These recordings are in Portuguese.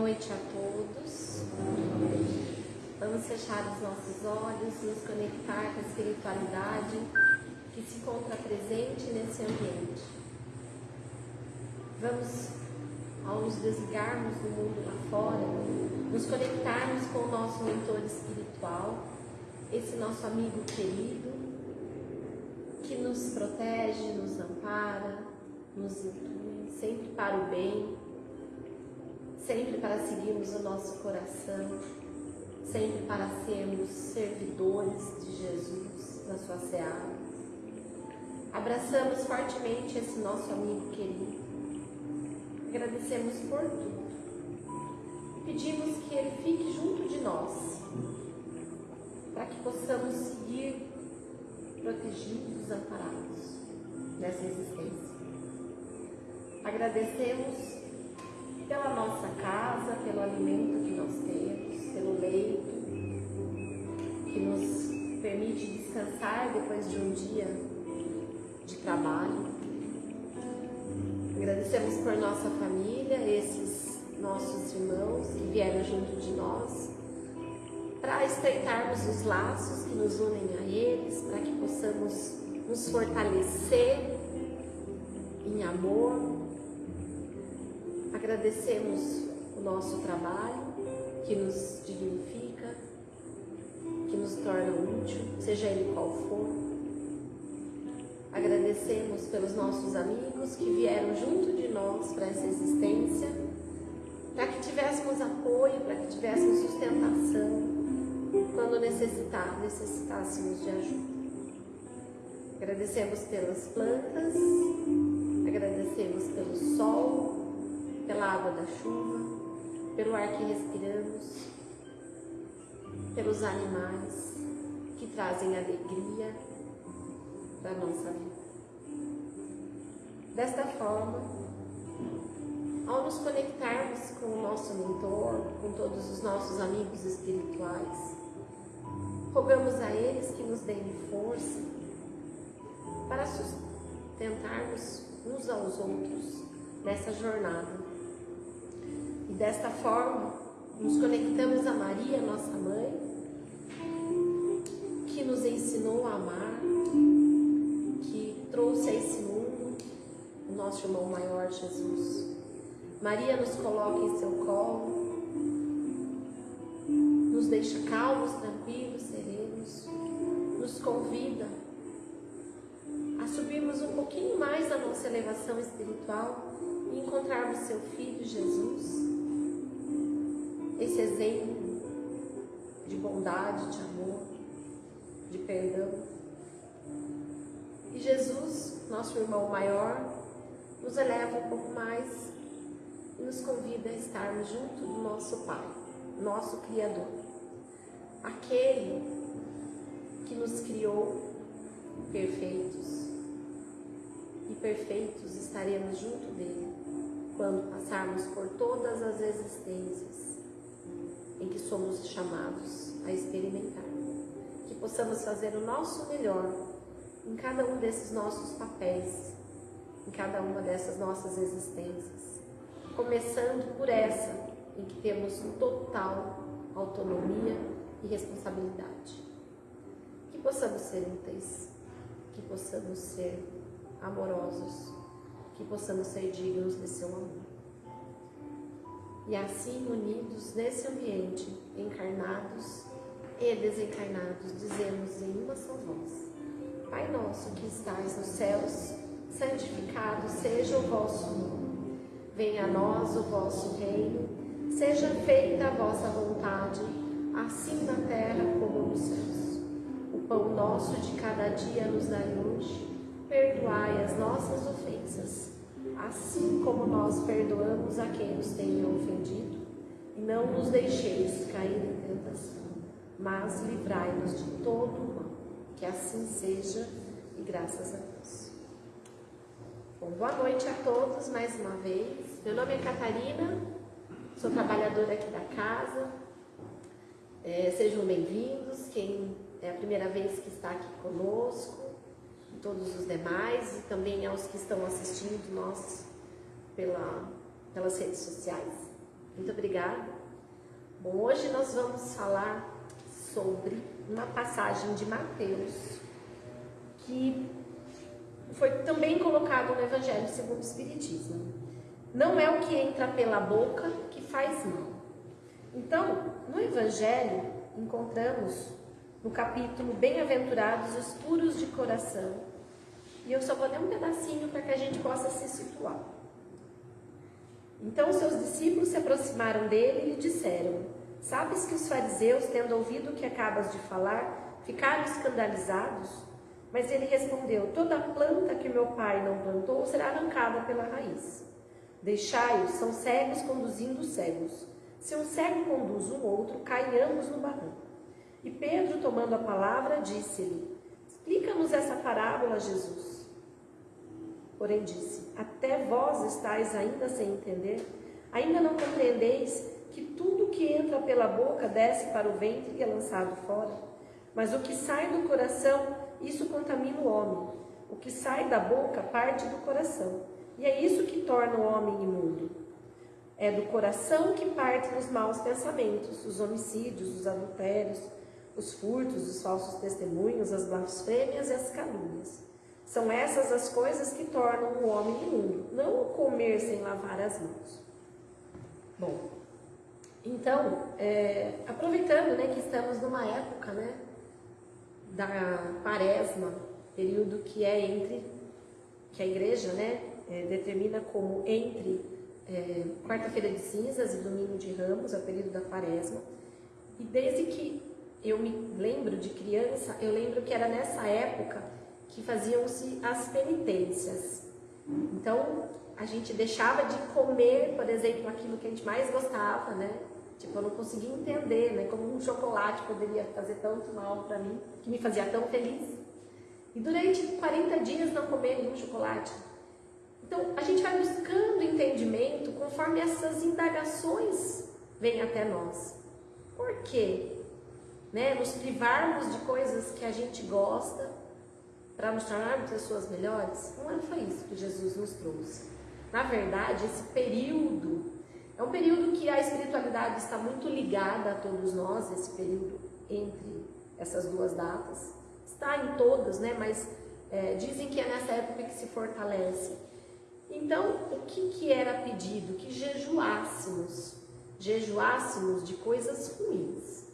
noite a todos. Vamos fechar os nossos olhos, nos conectar com a espiritualidade que se encontra presente nesse ambiente. Vamos, ao nos desligarmos do mundo lá fora, nos conectarmos com o nosso mentor espiritual, esse nosso amigo querido, que nos protege, nos ampara, nos intui, sempre para o bem, sempre para seguirmos o nosso coração, sempre para sermos servidores de Jesus na sua seara. Abraçamos fortemente esse nosso amigo querido. Agradecemos por tudo. Pedimos que ele fique junto de nós, para que possamos seguir protegidos, amparados nessa existência. Agradecemos pela nossa casa, pelo alimento que nós temos, pelo leito que nos permite descansar depois de um dia de trabalho. Agradecemos por nossa família, esses nossos irmãos que vieram junto de nós, para estreitarmos os laços que nos unem a eles, para que possamos nos fortalecer em amor, Agradecemos o nosso trabalho que nos dignifica, que nos torna útil, seja ele qual for. Agradecemos pelos nossos amigos que vieram junto de nós para essa existência, para que tivéssemos apoio, para que tivéssemos sustentação quando necessitar, necessitássemos de ajuda. Agradecemos pelas plantas, agradecemos pelo sol, pela água da chuva, pelo ar que respiramos, pelos animais que trazem alegria para nossa vida. Desta forma, ao nos conectarmos com o nosso mentor, com todos os nossos amigos espirituais, rogamos a eles que nos deem força para sustentarmos uns aos outros nessa jornada Desta forma, nos conectamos a Maria, nossa mãe, que nos ensinou a amar, que trouxe a esse mundo o nosso irmão maior, Jesus. Maria nos coloca em seu colo, nos deixa calmos, tranquilos, serenos, nos convida a subirmos um pouquinho mais na nossa elevação espiritual e encontrarmos seu Filho Jesus esse exemplo de bondade, de amor, de perdão. E Jesus, nosso irmão maior, nos eleva um pouco mais e nos convida a estarmos junto do nosso Pai, nosso Criador, aquele que nos criou perfeitos. E perfeitos estaremos junto dele quando passarmos por todas as existências que somos chamados a experimentar. Que possamos fazer o nosso melhor em cada um desses nossos papéis, em cada uma dessas nossas existências. Começando por essa, em que temos total autonomia e responsabilidade. Que possamos ser úteis, que possamos ser amorosos, que possamos ser dignos de seu amor. E assim, unidos nesse ambiente, encarnados e desencarnados, dizemos em uma só voz: Pai nosso que estais nos céus, santificado seja o vosso nome. Venha a nós o vosso reino, seja feita a vossa vontade, assim na terra como nos céus. O pão nosso de cada dia nos dai hoje, perdoai as nossas ofensas assim como nós perdoamos a quem nos tenha ofendido, não nos deixeis cair em tentação, mas livrai-nos de todo o mal. Que assim seja, e graças a Deus. Bom, boa noite a todos mais uma vez. Meu nome é Catarina, sou trabalhadora aqui da casa. É, sejam bem-vindos. Quem é a primeira vez que está aqui conosco, todos os demais e também aos que estão assistindo nós pela, pelas redes sociais. Muito obrigada. Bom, hoje nós vamos falar sobre uma passagem de Mateus que foi também colocado no Evangelho segundo o Espiritismo. Não é o que entra pela boca que faz mal. Então, no Evangelho, encontramos no capítulo Bem-aventurados os puros de coração. E eu só vou ler um pedacinho para que a gente possa se situar. Então seus discípulos se aproximaram dele e lhe disseram: Sabes que os fariseus, tendo ouvido o que acabas de falar, ficaram escandalizados? Mas ele respondeu: Toda planta que meu pai não plantou será arrancada pela raiz. Deixai-os, são cegos conduzindo cegos. Se um cego conduz um outro, caem ambos no barranco. E Pedro, tomando a palavra, disse-lhe: Explica-nos essa parábola, Jesus. Porém disse: Até vós estáis ainda sem entender? Ainda não compreendeis que tudo que entra pela boca desce para o ventre e é lançado fora? Mas o que sai do coração, isso contamina o homem. O que sai da boca parte do coração. E é isso que torna o homem imundo. É do coração que partem os maus pensamentos, os homicídios, os adultérios, os furtos, os falsos testemunhos, as blasfêmias e as calúnias. São essas as coisas que tornam o homem imundo, não o comer sem lavar as mãos. Bom, então, é, aproveitando né, que estamos numa época né, da quaresma, período que é entre, que a igreja né, é, determina como entre é, quarta-feira de cinzas e domingo de ramos, é o período da quaresma. E desde que eu me lembro de criança, eu lembro que era nessa época que faziam-se as penitências. Então, a gente deixava de comer, por exemplo, aquilo que a gente mais gostava, né? Tipo, eu não conseguia entender, né? Como um chocolate poderia fazer tanto mal para mim, que me fazia tão feliz. E durante 40 dias não comer nenhum chocolate. Então, a gente vai buscando entendimento conforme essas indagações vêm até nós. Por quê? Né? Nos privarmos de coisas que a gente gosta, para nos tornarmos pessoas melhores? Não foi isso que Jesus nos trouxe. Na verdade, esse período é um período que a espiritualidade está muito ligada a todos nós, esse período entre essas duas datas. Está em todas, né? Mas é, dizem que é nessa época que se fortalece. Então, o que, que era pedido? Que jejuássemos, jejuássemos de coisas ruins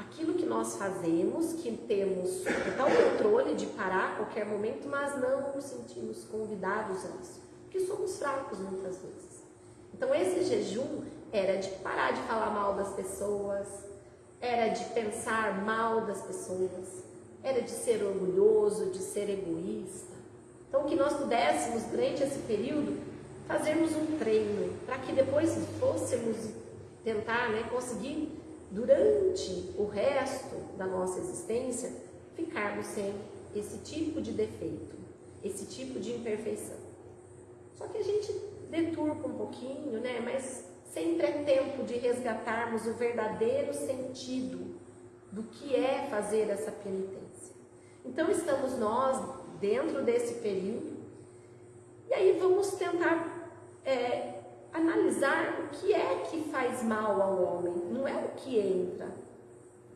aquilo que nós fazemos, que temos total controle de parar a qualquer momento, mas não nos sentimos convidados a isso, porque somos fracos muitas vezes. Então esse jejum era de parar de falar mal das pessoas, era de pensar mal das pessoas, era de ser orgulhoso, de ser egoísta. Então que nós pudéssemos durante esse período fazermos um treino para que depois fôssemos tentar, né, conseguir durante o resto da nossa existência, ficarmos sem esse tipo de defeito, esse tipo de imperfeição. Só que a gente deturpa um pouquinho, né? Mas sempre é tempo de resgatarmos o verdadeiro sentido do que é fazer essa penitência. Então estamos nós dentro desse período e aí vamos tentar é, analisar o que é que faz mal ao homem, não é o que entra.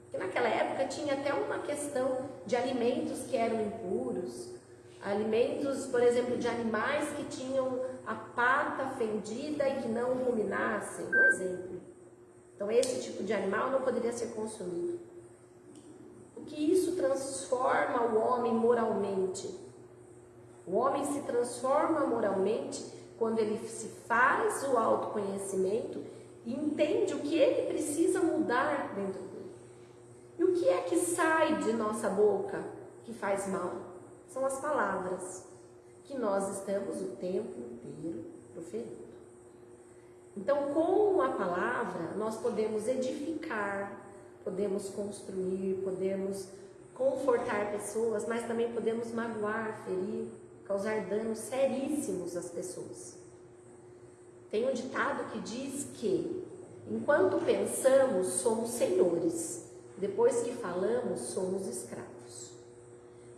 Porque naquela época tinha até uma questão de alimentos que eram impuros, alimentos, por exemplo, de animais que tinham a pata fendida e que não ruminassem, um exemplo. Então esse tipo de animal não poderia ser consumido. O que isso transforma o homem moralmente? O homem se transforma moralmente quando ele se faz o autoconhecimento e entende o que ele precisa mudar dentro dele. E o que é que sai de nossa boca que faz mal? São as palavras que nós estamos o tempo inteiro proferindo. Então, com a palavra, nós podemos edificar, podemos construir, podemos confortar pessoas, mas também podemos magoar, ferir, causar danos seríssimos às pessoas. Tem um ditado que diz que enquanto pensamos, somos senhores, depois que falamos, somos escravos.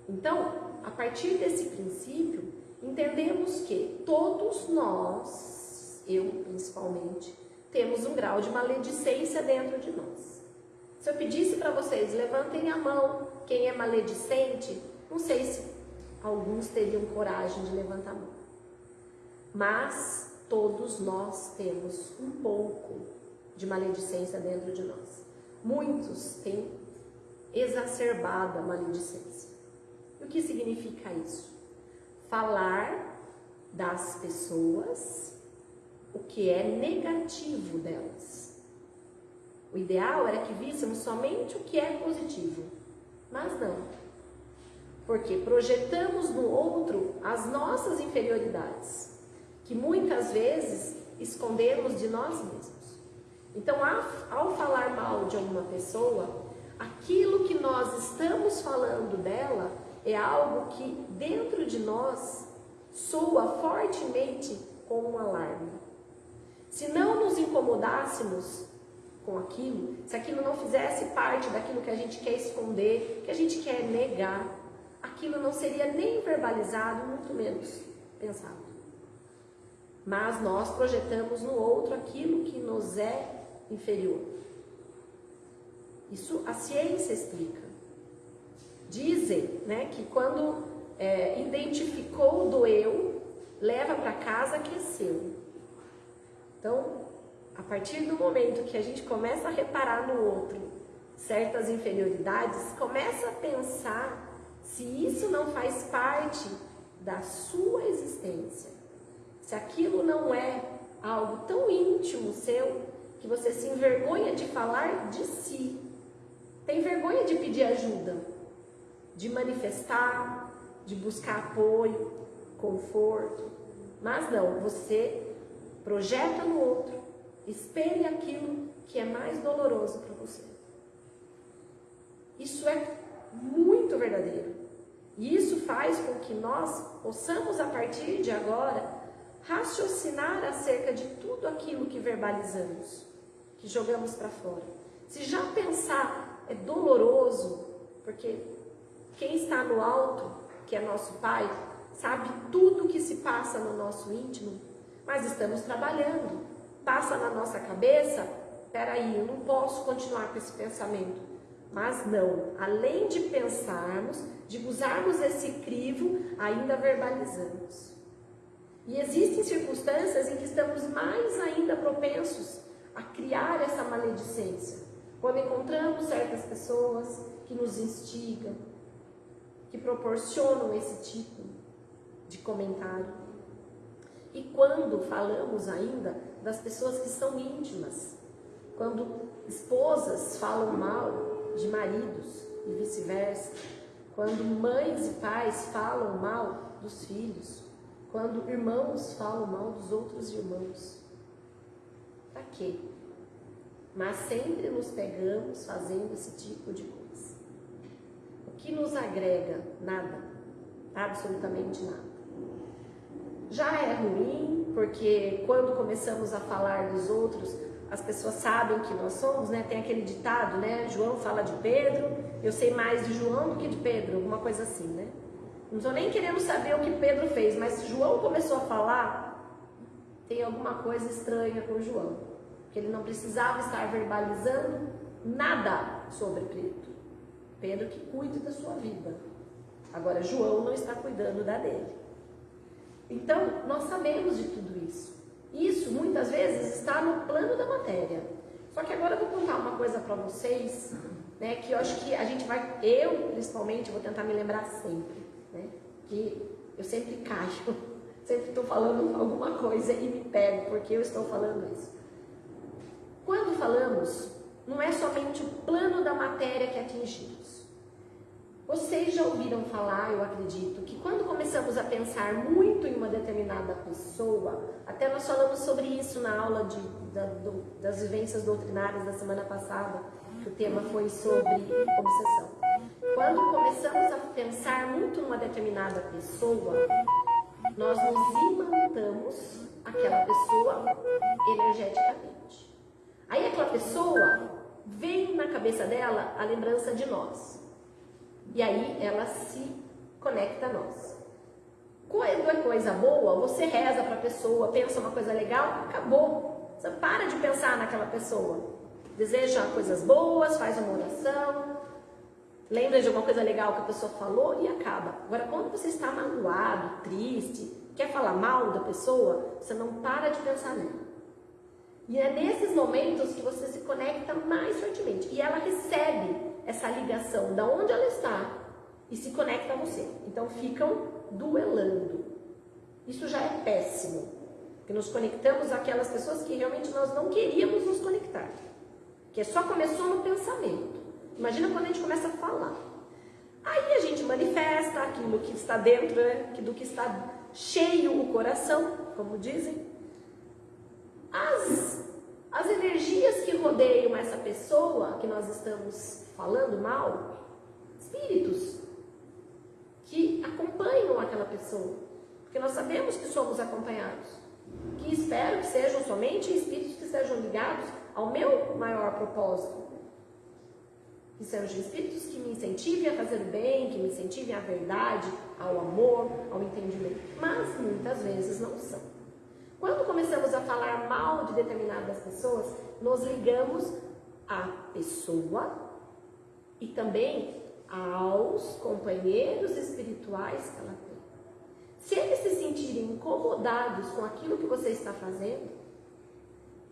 Então, a partir desse princípio, entendemos que todos nós, eu principalmente, temos um grau de maledicência dentro de nós. Se eu pedisse para vocês, levantem a mão, quem é maledicente, não sei se alguns teriam coragem de levantar a mão. Mas todos nós temos um pouco de maledicência dentro de nós. Muitos têm exacerbada maledicência. E o que significa isso? Falar das pessoas o que é negativo delas. O ideal era que víssemos somente o que é positivo, mas não. Porque projetamos no outro as nossas inferioridades, que muitas vezes escondemos de nós mesmos. Então, ao falar mal de alguma pessoa, aquilo que nós estamos falando dela é algo que dentro de nós soa fortemente como um alarme. Se não nos incomodássemos com aquilo, se aquilo não fizesse parte daquilo que a gente quer esconder, que a gente quer negar, aquilo não seria nem verbalizado, muito menos pensado. Mas nós projetamos no outro aquilo que nos é inferior. Isso a ciência explica. Dizem né, que quando é, identificou do eu, leva para casa que é seu. Então, a partir do momento que a gente começa a reparar no outro certas inferioridades, começa a pensar se isso não faz parte da sua existência. Se aquilo não é algo tão íntimo seu que você se envergonha de falar de si. Tem vergonha de pedir ajuda, de manifestar, de buscar apoio, conforto. Mas não, você projeta no outro, espelha aquilo que é mais doloroso para você. Isso é muito verdadeiro. E isso faz com que nós possamos, a partir de agora, raciocinar acerca de tudo aquilo que verbalizamos que jogamos para fora. Se já pensar é doloroso, porque quem está no alto, que é nosso Pai, sabe tudo o que se passa no nosso íntimo, mas estamos trabalhando. Passa na nossa cabeça, peraí, eu não posso continuar com esse pensamento. Mas não, além de pensarmos, de usarmos esse crivo, ainda verbalizamos. E existem circunstâncias em que estamos mais ainda propensos a criar essa maledicência. Quando encontramos certas pessoas que nos instigam, que proporcionam esse tipo de comentário. E quando falamos ainda das pessoas que são íntimas, quando esposas falam mal de maridos e vice-versa, quando mães e pais falam mal dos filhos, quando irmãos falam mal dos outros irmãos. Para quê? Mas sempre nos pegamos fazendo esse tipo de coisa. O que nos agrega? Nada. Absolutamente nada. Já é ruim, porque quando começamos a falar dos outros, as pessoas sabem que nós somos, né? Tem aquele ditado, né? João fala de Pedro, eu sei mais de João do que de Pedro, alguma coisa assim, né? Não estou nem querendo saber o que Pedro fez, mas João começou a falar, tem alguma coisa estranha com João. Porque ele não precisava estar verbalizando nada sobre Pedro. Pedro que cuide da sua vida. Agora, João não está cuidando da dele. Então, nós sabemos de tudo isso. Isso, muitas vezes, está no plano da matéria. Só que agora eu vou contar uma coisa para vocês, né, que eu acho que a gente vai, eu principalmente, vou tentar me lembrar sempre né? Que eu sempre caio, sempre estou falando alguma coisa e me pego porque eu estou falando isso. Quando falamos, não é somente o plano da matéria que atingimos. Vocês já ouviram falar, eu acredito, que quando começamos a pensar muito em uma determinada pessoa, até nós falamos sobre isso na aula de, da, do, das vivências doutrinárias da semana passada, que o tema foi sobre obsessão. Quando começamos a pensar muito numa determinada pessoa, nós nos imantamos aquela pessoa energeticamente. Aí aquela pessoa vem na cabeça dela a lembrança de nós. E aí ela se conecta a nós. Quando é coisa boa, você reza para a pessoa, pensa uma coisa legal, acabou. Você para de pensar naquela pessoa. Deseja coisas boas, faz uma oração, lembra de alguma coisa legal que a pessoa falou e acaba. Agora, quando você está magoado, triste, quer falar mal da pessoa, você não para de pensar nela. E é nesses momentos que você se conecta mais fortemente. E ela recebe essa ligação da onde ela está e se conecta a você. Então ficam duelando. Isso já é péssimo. Porque nos conectamos àquelas pessoas que realmente nós não queríamos nos conectar. Que só começou no pensamento. Imagina quando a gente começa a falar. Aí a gente manifesta aquilo que está dentro, né? do que está cheio o coração, como dizem. As, as energias que rodeiam essa pessoa que nós estamos falando mal, espíritos que acompanham aquela pessoa, porque nós sabemos que somos acompanhados, que espero que sejam somente espíritos que estejam ligados ao meu maior propósito, que sejam espíritos que me incentivem a fazer o bem, que me incentivem à verdade, ao amor, ao entendimento, mas muitas vezes não são. Quando começamos a falar mal de determinadas pessoas, nos ligamos à pessoa e também aos companheiros espirituais que ela tem. Se eles se sentirem incomodados com aquilo que você está fazendo,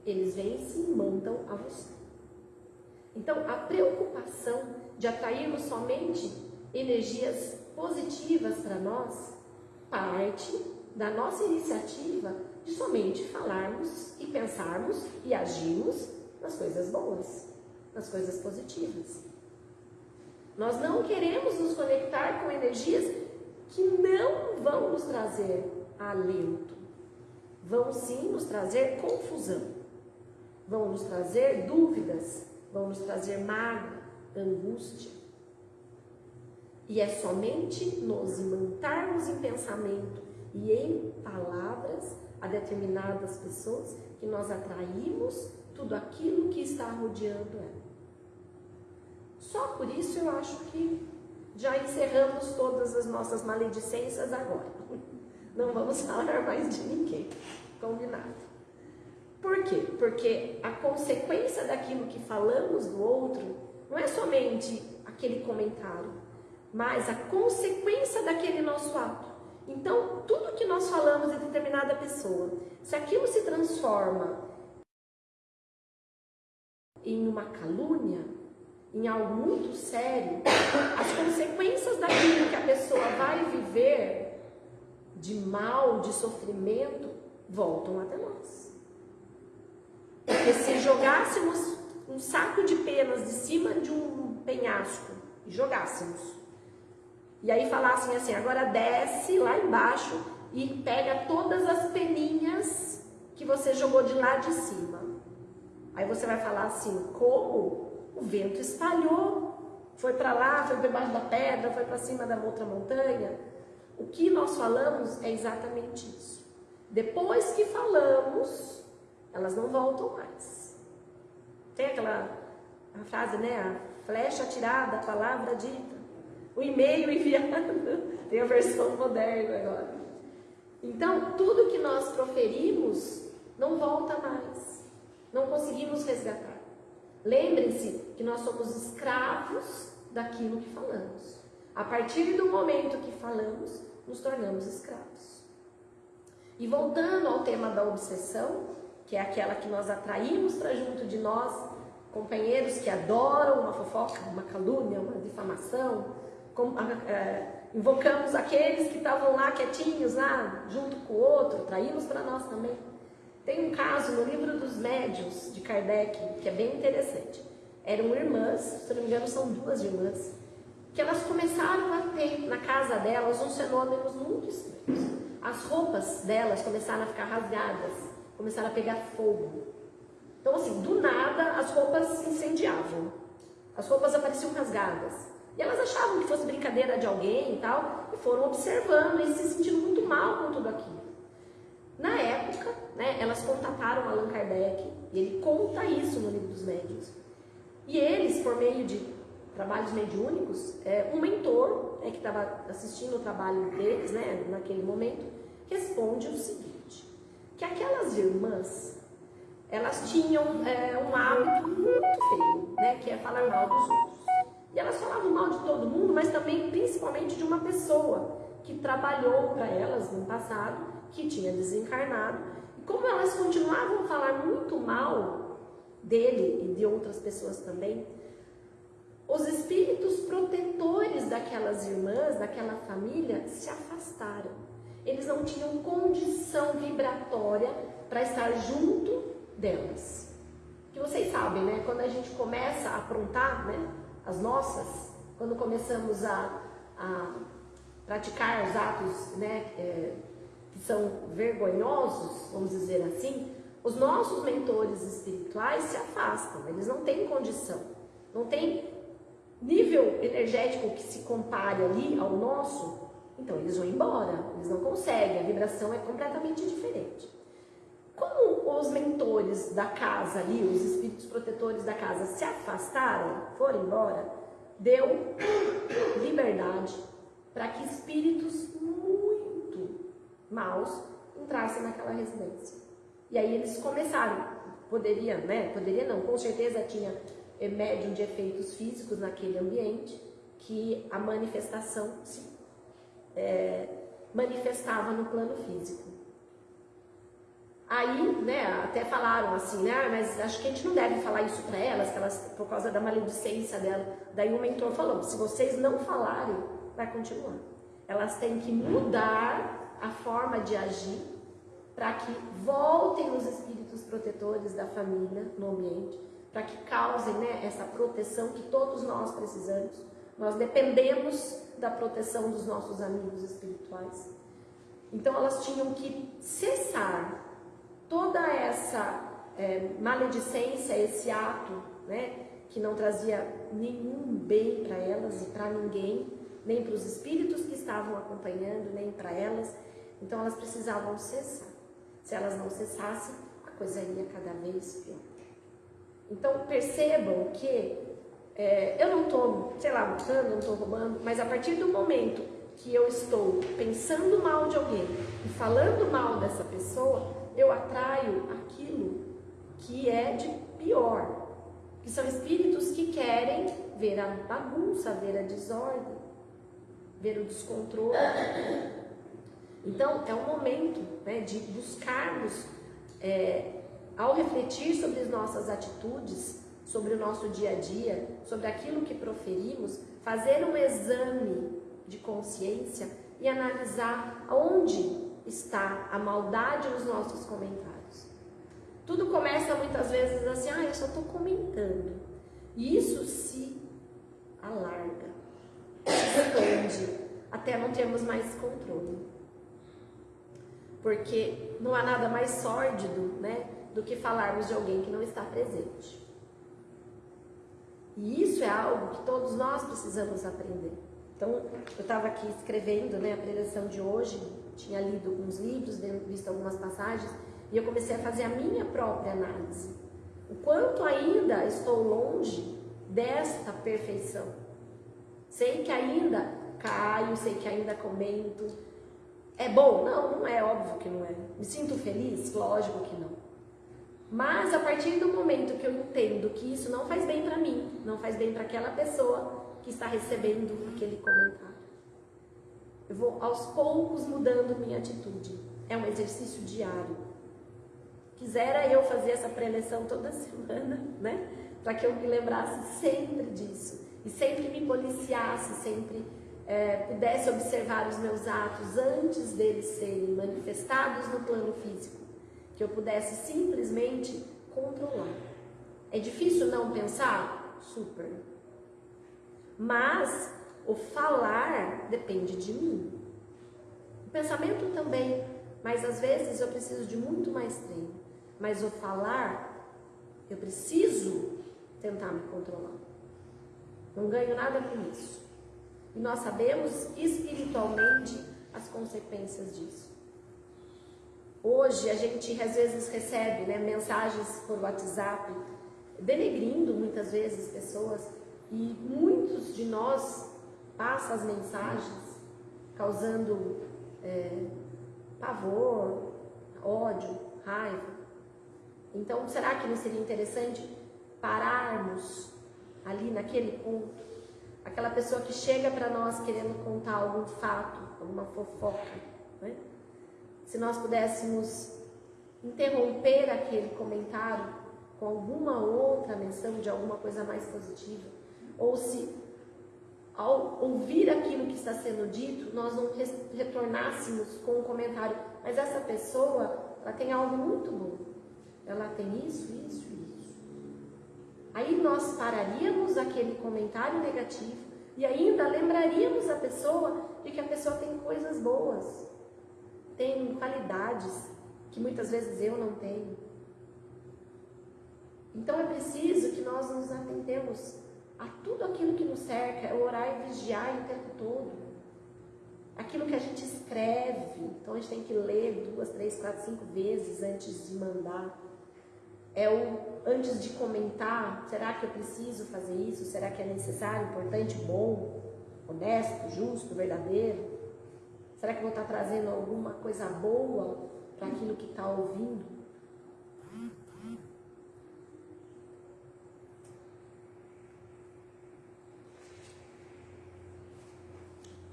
eles vêm e se mandam a você. Então, a preocupação de atrairmos somente energias positivas para nós parte da nossa iniciativa de somente falarmos e pensarmos e agirmos nas coisas boas, nas coisas positivas. Nós não queremos nos conectar com energias que não vão nos trazer alento, vão sim nos trazer confusão, vão nos trazer dúvidas, vão nos trazer mágoa, angústia. E é somente nos imantarmos em pensamento e em palavras a determinadas pessoas que nós atraímos tudo aquilo que está rodeando ela. Só por isso eu acho que já encerramos todas as nossas maledicências agora. Não vamos falar mais de ninguém. Combinado. Por quê? Porque a consequência daquilo que falamos do outro não é somente aquele comentário, mas a consequência daquele nosso ato. Então, tudo que nós falamos de determinada pessoa, se aquilo se transforma em uma calúnia, em algo muito sério, as consequências daquilo que a pessoa vai viver de mal, de sofrimento, voltam até nós. Porque se jogássemos um saco de penas de cima de um penhasco e jogássemos, e aí falassem assim, agora desce lá embaixo e pega todas as peninhas que você jogou de lá de cima. Aí você vai falar assim, como? O vento espalhou, foi para lá, foi debaixo da pedra, foi para cima da outra montanha. O que nós falamos é exatamente isso. Depois que falamos, elas não voltam mais. Tem aquela frase, né? A flecha atirada, a palavra dita. O e-mail enviado. Tem a versão moderna agora. Então, tudo que nós proferimos não volta mais. Não conseguimos resgatar. Lembrem-se que nós somos escravos daquilo que falamos. A partir do momento que falamos, nos tornamos escravos. E voltando ao tema da obsessão, que é aquela que nós atraímos para junto de nós, companheiros que adoram uma fofoca, uma calúnia, uma difamação, com, é, invocamos aqueles que estavam lá quietinhos, lá junto com o outro, atraímos para nós também. Tem um caso no livro dos médios de Kardec que é bem interessante. Eram irmãs, se não me engano são duas irmãs, que elas começaram a ter na casa delas uns fenômenos muito estranhos. As roupas delas começaram a ficar rasgadas, começaram a pegar fogo. Então assim, do nada as roupas se incendiavam, as roupas apareciam rasgadas. E elas achavam que fosse brincadeira de alguém e tal, e foram observando e se sentindo muito mal com tudo aquilo. Na época, né, elas contataram Allan Kardec, e ele conta isso no livro dos médios. E eles, por meio de trabalhos mediúnicos, é, um mentor é, que estava assistindo o trabalho deles né, naquele momento, responde o seguinte, que aquelas irmãs elas tinham é, um hábito muito feio, né? Que é falar mal dos outros. E elas falavam mal de todo mundo, mas também principalmente de uma pessoa que trabalhou para elas no passado, que tinha desencarnado. E como elas continuavam a falar muito mal dele e de outras pessoas também, os espíritos protetores daquelas irmãs, daquela família, se afastaram. Eles não tinham condição vibratória para estar junto delas. Que vocês sabem, né? Quando a gente começa a aprontar, né? As nossas, quando começamos a, a praticar os atos, né? É, que são vergonhosos, vamos dizer assim, os nossos mentores espirituais se afastam, eles não têm condição, não tem nível energético que se compare ali ao nosso, então eles vão embora, eles não conseguem, a vibração é completamente diferente. Como os mentores da casa ali, os espíritos protetores da casa se afastaram, foram embora, deu liberdade para que espíritos muito maus entrassem naquela residência. E aí eles começaram, poderia, né? Poderia não, com certeza tinha médium de efeitos físicos naquele ambiente, que a manifestação se é, manifestava no plano físico. Aí, né, até falaram assim, né, ah, mas acho que a gente não deve falar isso para elas, que elas, por causa da maledicência dela. Daí o mentor falou, se vocês não falarem, vai continuar. Elas têm que mudar a forma de agir para que voltem os espíritos protetores da família no ambiente para que causem né, essa proteção que todos nós precisamos. Nós dependemos da proteção dos nossos amigos espirituais. Então elas tinham que cessar toda essa é, maledicência, esse ato, né, que não trazia nenhum bem para elas e para ninguém, nem para os espíritos que estavam acompanhando, nem para elas. Então elas precisavam cessar. Se elas não cessassem, a coisa ia cada vez pior. Então percebam que é, eu não estou, sei lá, buscando, não estou roubando, mas a partir do momento que eu estou pensando mal de alguém e falando mal dessa pessoa, eu atraio aquilo que é de pior, que são espíritos que querem ver a bagunça, ver a desordem, ver o descontrole. Então é um momento né, de buscarmos é, ao refletir sobre as nossas atitudes, sobre o nosso dia a dia, sobre aquilo que proferimos, fazer um exame de consciência e analisar onde está a maldade nos nossos comentários. Tudo começa muitas vezes assim, ah, eu só estou comentando. E isso se alarga, se expande, até não termos mais controle. Porque não há nada mais sórdido, né? do que falarmos de alguém que não está presente. E isso é algo que todos nós precisamos aprender. Então, eu estava aqui escrevendo né, a preleção de hoje, tinha lido alguns livros, visto algumas passagens, e eu comecei a fazer a minha própria análise. O quanto ainda estou longe desta perfeição. Sei que ainda caio, sei que ainda comento. É bom? Não, não é, óbvio que não é. Me sinto feliz? Lógico que não. Mas a partir do momento que eu entendo que isso não faz bem para mim, não faz bem para aquela pessoa que está recebendo aquele comentário, eu vou aos poucos mudando minha atitude. É um exercício diário. Quisera eu fazer essa preleção toda semana, né? Para que eu me lembrasse sempre disso e sempre me policiasse, sempre é, pudesse observar os meus atos antes deles serem manifestados no plano físico que eu pudesse simplesmente controlar. É difícil não pensar? Super. Mas o falar depende de mim. O pensamento também, mas às vezes eu preciso de muito mais treino. Mas o falar, eu preciso tentar me controlar. Não ganho nada com isso. E nós sabemos espiritualmente as consequências disso. Hoje a gente às vezes recebe né, mensagens por WhatsApp denegrindo muitas vezes pessoas e muitos de nós passam as mensagens causando é, pavor, ódio, raiva. Então, será que não seria interessante pararmos ali naquele ponto? Aquela pessoa que chega para nós querendo contar algum fato, alguma fofoca, né? se nós pudéssemos interromper aquele comentário com alguma outra menção de alguma coisa mais positiva, ou se ao ouvir aquilo que está sendo dito, nós não retornássemos com um comentário, mas essa pessoa, ela tem algo muito bom. Ela tem isso, isso, isso. Aí nós pararíamos aquele comentário negativo e ainda lembraríamos a pessoa de que a pessoa tem coisas boas, tem qualidades que muitas vezes eu não tenho. Então é preciso que nós nos atentemos a tudo aquilo que nos cerca, é orar e vigiar o tempo todo. Aquilo que a gente escreve, então a gente tem que ler duas, três, quatro, cinco vezes antes de mandar. É o antes de comentar, será que eu preciso fazer isso? Será que é necessário, importante, bom, honesto, justo, verdadeiro? Será que eu vou estar trazendo alguma coisa boa para aquilo que está ouvindo?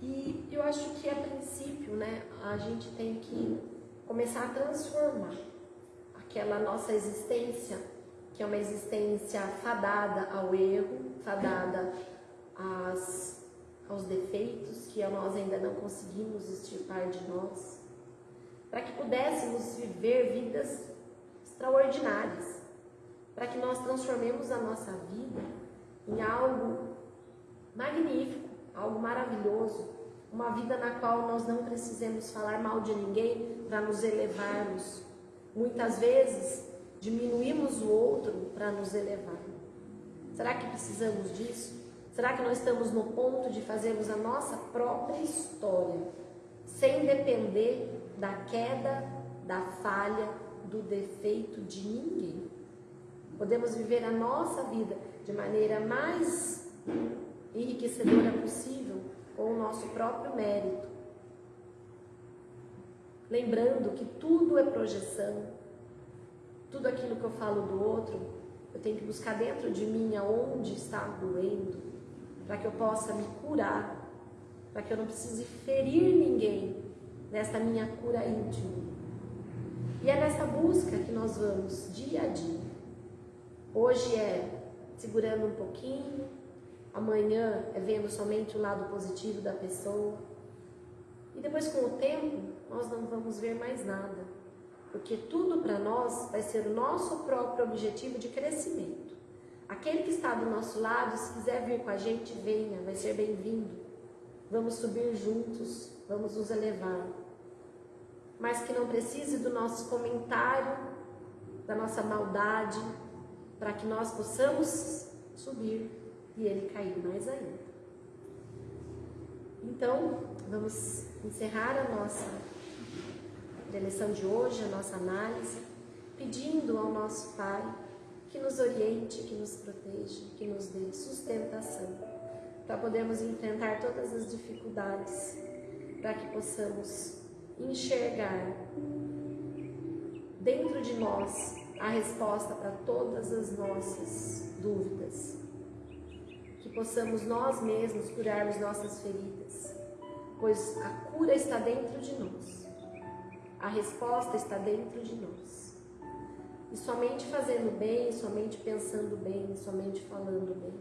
E eu acho que a princípio, né, a gente tem que começar a transformar aquela nossa existência, que é uma existência fadada ao erro, fadada às, aos defeitos que nós ainda não conseguimos extirpar de nós, para que pudéssemos viver vidas extraordinárias, para que nós transformemos a nossa vida em algo magnífico, algo maravilhoso, uma vida na qual nós não precisemos falar mal de ninguém para nos elevarmos. Muitas vezes diminuímos o outro para nos elevar. Será que precisamos disso? Será que nós estamos no ponto de fazermos a nossa própria história, sem depender da queda, da falha, do defeito de ninguém? Podemos viver a nossa vida de maneira mais enriquecedora possível com o nosso próprio mérito. Lembrando que tudo é projeção, tudo aquilo que eu falo do outro, eu tenho que buscar dentro de mim aonde está doendo, para que eu possa me curar, para que eu não precise ferir ninguém nesta minha cura íntima. E é nessa busca que nós vamos dia a dia. Hoje é segurando um pouquinho, amanhã é vendo somente o lado positivo da pessoa. E depois, com o tempo, nós não vamos ver mais nada, porque tudo para nós vai ser o nosso próprio objetivo de crescimento. Aquele que está do nosso lado, se quiser vir com a gente, venha, vai ser bem-vindo. Vamos subir juntos, vamos nos elevar. Mas que não precise do nosso comentário, da nossa maldade, para que nós possamos subir e ele caiu mais ainda. Então, vamos encerrar a nossa lição de hoje, a nossa análise, pedindo ao nosso Pai que nos oriente, que nos proteja, que nos dê sustentação, para podermos enfrentar todas as dificuldades, para que possamos enxergar dentro de nós a resposta para todas as nossas dúvidas possamos nós mesmos curarmos nossas feridas, pois a cura está dentro de nós, a resposta está dentro de nós. E somente fazendo bem, somente pensando bem, somente falando bem,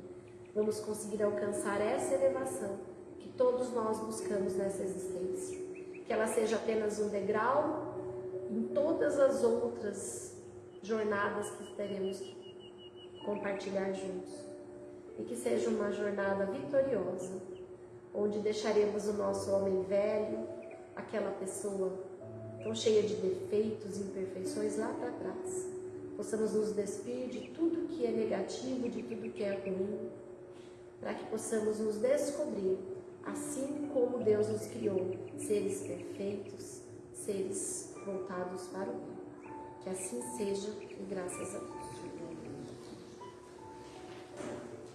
vamos conseguir alcançar essa elevação que todos nós buscamos nessa existência. Que ela seja apenas um degrau em todas as outras jornadas que teremos compartilhar juntos e que seja uma jornada vitoriosa, onde deixaremos o nosso homem velho, aquela pessoa tão cheia de defeitos e imperfeições lá para trás. Possamos nos despir de tudo que é negativo, de tudo que é ruim, para que possamos nos descobrir, assim como Deus nos criou, seres perfeitos, seres voltados para o bem. Que assim seja e graças a Deus.